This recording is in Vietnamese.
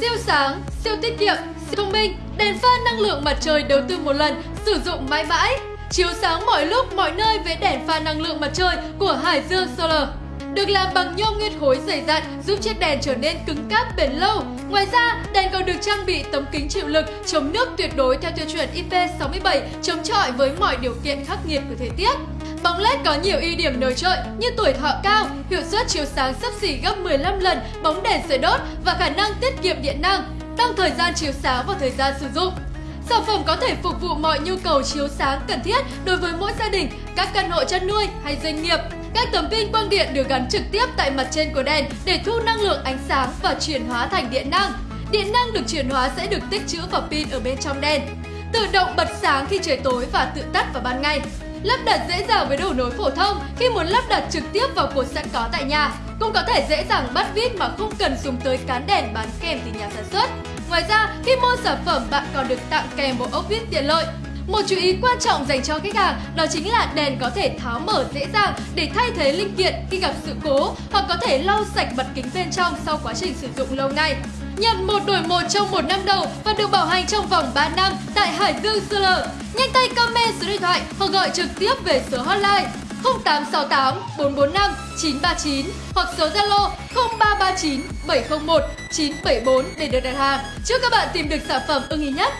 siêu sáng, siêu tiết kiệm, siêu thông minh, đèn pha năng lượng mặt trời đầu tư một lần, sử dụng mãi mãi. Chiếu sáng mọi lúc, mọi nơi với đèn pha năng lượng mặt trời của Hải Dương Solar. Được làm bằng nhôm nguyên khối dày dặn giúp chiếc đèn trở nên cứng cáp bền lâu. Ngoài ra, đèn còn được trang bị tấm kính chịu lực chống nước tuyệt đối theo tiêu chuẩn IP67 chống chọi với mọi điều kiện khắc nghiệt của thời tiết. Bóng LED có nhiều ưu điểm nổi trội như tuổi thọ cao, hiệu suất chiếu sáng sấp xỉ gấp 15 lần bóng đèn sưởi đốt và khả năng tiết kiệm điện năng, tăng thời gian chiếu sáng và thời gian sử dụng. Sản phẩm có thể phục vụ mọi nhu cầu chiếu sáng cần thiết đối với mỗi gia đình, các căn hộ chăn nuôi hay doanh nghiệp. Các tấm pin quang điện được gắn trực tiếp tại mặt trên của đèn để thu năng lượng ánh sáng và chuyển hóa thành điện năng. Điện năng được chuyển hóa sẽ được tích trữ vào pin ở bên trong đèn. Tự động bật sáng khi trời tối và tự tắt vào ban ngày. Lắp đặt dễ dàng với đầu nối phổ thông khi muốn lắp đặt trực tiếp vào cột sẵn có tại nhà. Cũng có thể dễ dàng bắt vít mà không cần dùng tới cán đèn bán kèm từ nhà sản xuất. Ngoài ra, khi mua sản phẩm bạn còn được tặng kèm bộ ốc vít tiện lợi. Một chú ý quan trọng dành cho khách hàng đó chính là đèn có thể tháo mở dễ dàng để thay thế linh kiện khi gặp sự cố hoặc có thể lau sạch mặt kính bên trong sau quá trình sử dụng lâu ngày. Nhận một đổi một trong một năm đầu và được bảo hành trong vòng 3 năm tại Hải Dương Solar. Nhanh tay comment số điện thoại hoặc gọi trực tiếp về số hotline 0868 445 939 hoặc số Zalo 0339 701 974 để được đặt hàng. Chúc các bạn tìm được sản phẩm ưng ý nhất.